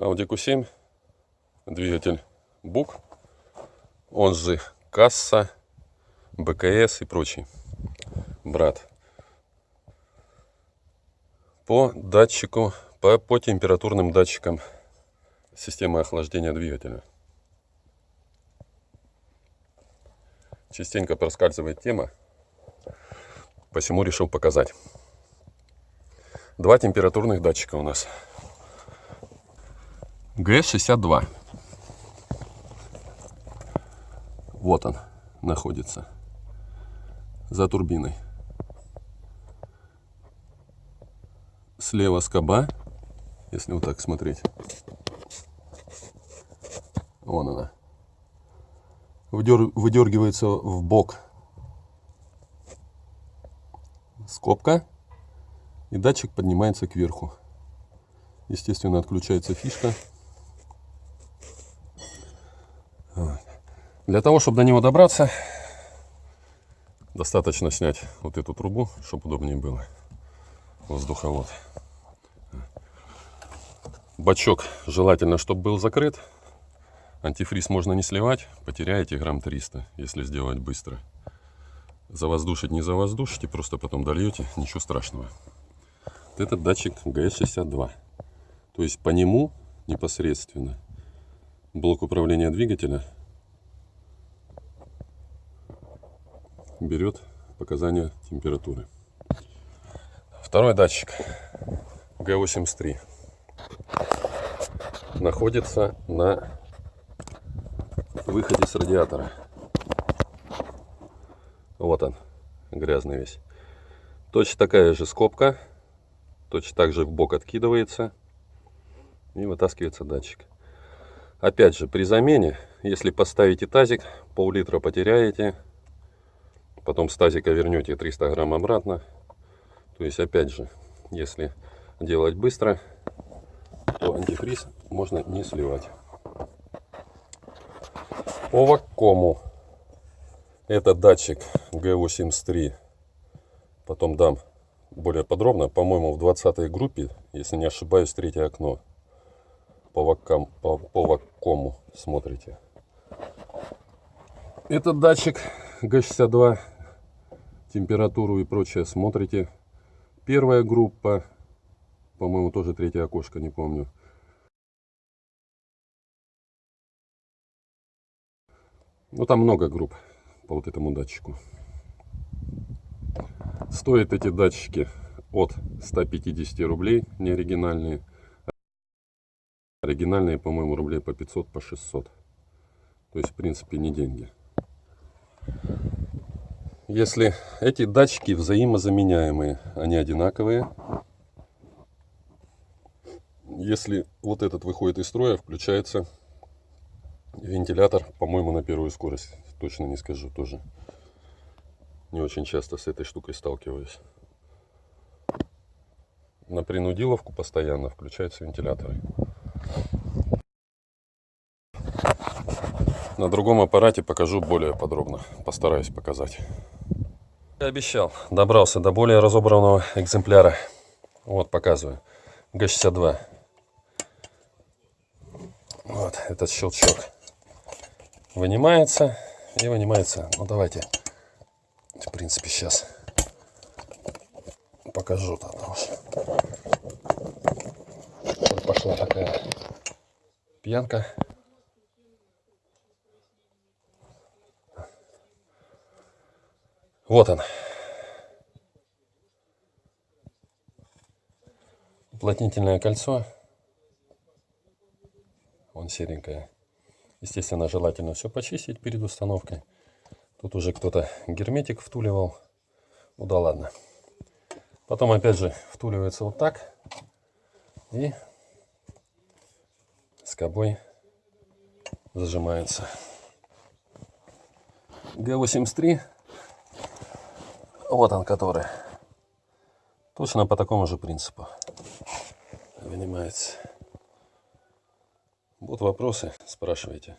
Audi Q7, двигатель БУК, он же касса, БКС и прочий брат. По датчику, по, по температурным датчикам системы охлаждения двигателя. Частенько проскальзывает тема, посему решил показать. Два температурных датчика у нас. ГС-62. Вот он находится. За турбиной. Слева скоба, если вот так смотреть. Вон она. Выдергивается в бок скобка. И датчик поднимается кверху. Естественно, отключается фишка. Для того, чтобы до него добраться, достаточно снять вот эту трубу, чтобы удобнее было. Воздуховод. Бачок желательно, чтобы был закрыт. Антифриз можно не сливать, потеряете грамм 300, если сделать быстро. Завоздушить не завоздушите, просто потом дольете, ничего страшного. Вот этот датчик ГС-62. То есть по нему непосредственно блок управления двигателя берет показания температуры. Второй датчик Г83 находится на выходе с радиатора. Вот он, грязный весь. Точно такая же скобка, точно так же в бок откидывается и вытаскивается датчик. Опять же, при замене, если поставите тазик, пол-литра потеряете, потом с тазика вернете 300 грамм обратно. То есть, опять же, если делать быстро, то антифриз можно не сливать. По ваккому это датчик G83. Потом дам более подробно. По-моему, в 20 группе, если не ошибаюсь, третье окно. По, ваккам, по, по ваккому смотрите. Этот датчик G62. Температуру и прочее смотрите. Первая группа. По-моему, тоже третье окошко, не помню. Ну, там много групп по вот этому датчику. Стоят эти датчики от 150 рублей, не оригинальные. Оригинальные, по-моему, рублей по 500, по 600. То есть, в принципе, не деньги. Если эти датчики взаимозаменяемые, они одинаковые. Если вот этот выходит из строя, включается вентилятор, по-моему, на первую скорость точно не скажу тоже. Не очень часто с этой штукой сталкиваюсь. На принудиловку постоянно включаются вентиляторы. На другом аппарате покажу более подробно. Постараюсь показать. Я обещал. Добрался до более разобранного экземпляра. Вот, показываю. Г-62. Вот этот щелчок. Вынимается и вынимается. Ну давайте, в принципе, сейчас покажу пошла такая пьянка. Вот он. Уплотнительное кольцо. Вон серенькое. Естественно, желательно все почистить перед установкой. Тут уже кто-то герметик втуливал. Ну да ладно. Потом опять же втуливается вот так. И скобой зажимается. Г83. Вот он который. Точно по такому же принципу. Вынимается. Будут вопросы, спрашивайте.